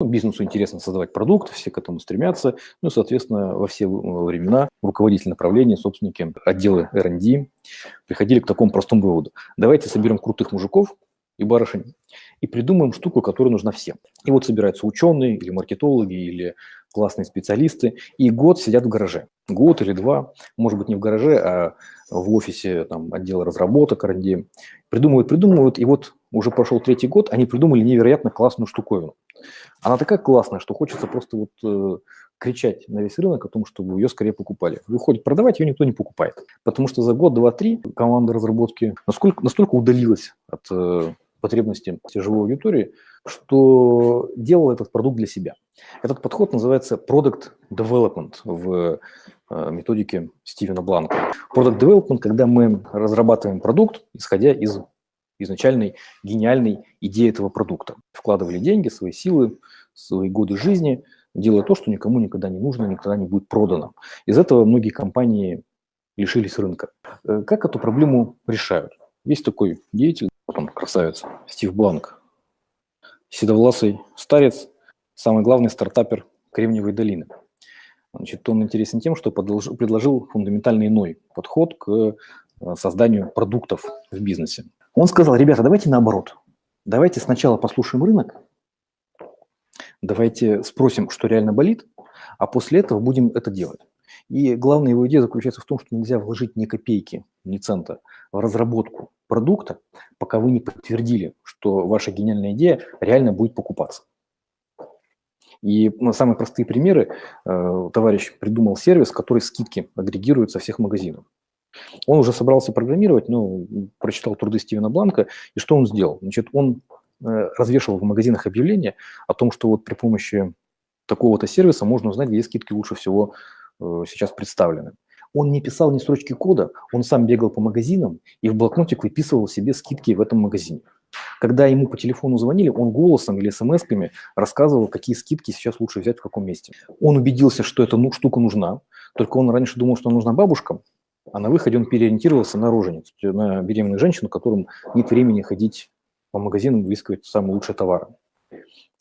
Ну, бизнесу интересно создавать продукт, все к этому стремятся. Ну, соответственно, во все времена руководители направления, собственники, отделы R&D приходили к такому простому выводу. Давайте соберем крутых мужиков и барышень и придумаем штуку, которая нужна всем. И вот собираются ученые или маркетологи, или классные специалисты, и год сидят в гараже. Год или два, может быть, не в гараже, а в офисе там, отдела разработок, R&D. Придумывают, придумывают, и вот уже прошел третий год, они придумали невероятно классную штуковину. Она такая классная, что хочется просто вот э, кричать на весь рынок о том, чтобы ее скорее покупали. Выходит, продавать ее никто не покупает. Потому что за год, два, три команда разработки насколько, настолько удалилась от э, потребности живой аудитории, что делала этот продукт для себя. Этот подход называется Product Development в э, методике Стивена Бланка. Product Development, когда мы разрабатываем продукт, исходя из изначальной гениальной идеи этого продукта. Вкладывали деньги, свои силы, свои годы жизни, делая то, что никому никогда не нужно, никогда не будет продано. Из этого многие компании лишились рынка. Э, как эту проблему решают? Есть такой деятель, потом красавец, Стив Бланк, седовласый старец, самый главный стартапер Кремниевой долины. Значит, он интересен тем, что предложил фундаментально иной подход к э, созданию продуктов в бизнесе. Он сказал, ребята, давайте наоборот. Давайте сначала послушаем рынок, давайте спросим, что реально болит, а после этого будем это делать. И главная его идея заключается в том, что нельзя вложить ни копейки, ни цента в разработку продукта, пока вы не подтвердили, что ваша гениальная идея реально будет покупаться. И ну, самые простые примеры. Э, товарищ придумал сервис, который скидки агрегирует со всех магазинов. Он уже собрался программировать, но прочитал труды Стивена Бланка, и что он сделал? Значит, он э, развешивал в магазинах объявления о том, что вот при помощи такого-то сервиса можно узнать, где скидки лучше всего э, сейчас представлены. Он не писал ни строчки кода, он сам бегал по магазинам и в блокнотик выписывал себе скидки в этом магазине. Когда ему по телефону звонили, он голосом или смс-ками рассказывал, какие скидки сейчас лучше взять в каком месте. Он убедился, что эта ну, штука нужна, только он раньше думал, что она нужна бабушкам, а на выходе он переориентировался на рожениц, на беременную женщину, которым нет времени ходить по магазинам, выискивать самые лучшие товары.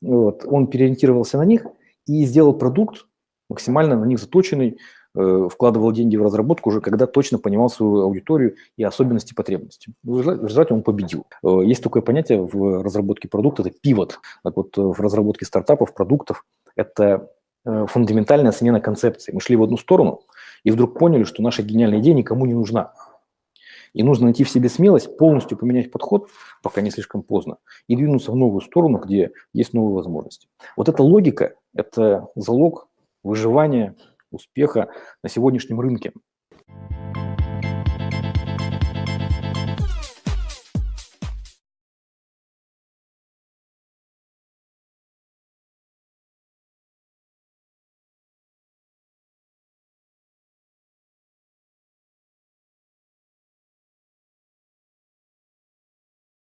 Вот. Он переориентировался на них и сделал продукт максимально на них заточенный, э, вкладывал деньги в разработку уже, когда точно понимал свою аудиторию и особенности потребностей. В результате он победил. Э, есть такое понятие в разработке продукта, это пивот. Так вот, э, в разработке стартапов, продуктов, это фундаментальная смена концепции. Мы шли в одну сторону – и вдруг поняли, что наша гениальная идея никому не нужна. И нужно найти в себе смелость, полностью поменять подход, пока не слишком поздно, и двинуться в новую сторону, где есть новые возможности. Вот эта логика – это залог выживания, успеха на сегодняшнем рынке.